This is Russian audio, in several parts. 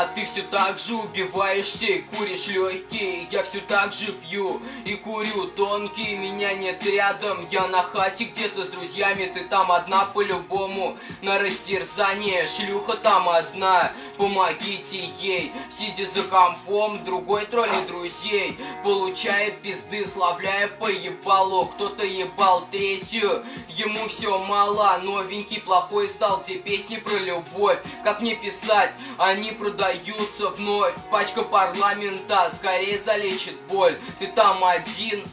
А ты все так же убиваешься и куришь легкие Я все так же пью и курю. Тонкие Меня нет рядом, я на хате где-то с друзьями. Ты там одна по-любому. На растерзание Шлюха там одна, помогите ей. Сидя за компом, другой тролли друзей. Получая пизды, славляя по ебалу Кто-то ебал третью, ему все мало. Новенький плохой стал, где песни про любовь. Как мне писать, они продаются вновь. Пачка парламента скорее залечит боль. Ты там один,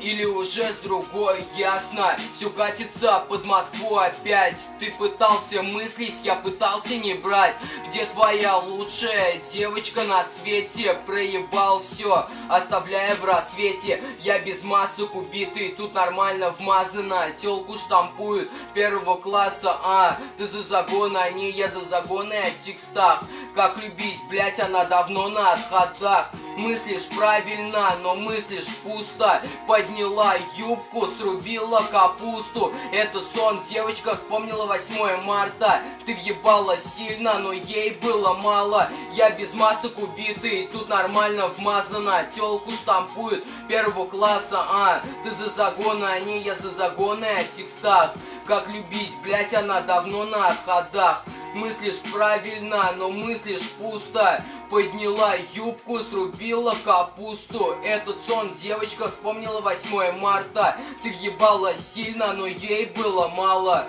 или уже с другой, ясно. Все катится под Москву опять. Ты пытался мыслить, я пытался не брать. Где твоя лучшая девочка на цвете Проебал все, оставляя в рассвете. Я без масок убитый, тут нормально вмазано. Телку штампуют первого класса, а Ты за загон, а не я за загоны о текстах. Как любить, блять, она давно на отходах Мыслишь правильно, но мыслишь пусто. Подняла юбку, срубила капусту. Это сон, девочка вспомнила 8 марта. Ты въебала сильно, но ей было мало. Я без масок убитый, тут нормально вмазана Телку штампуют первого класса, а? Ты за загоны, а не я за загоны о текстах. Как любить, блять, она давно на отходах Мыслишь правильно, но мыслишь пусто. Подняла юбку, срубила капусту. Этот сон девочка вспомнила 8 марта. Ты въебала сильно, но ей было мало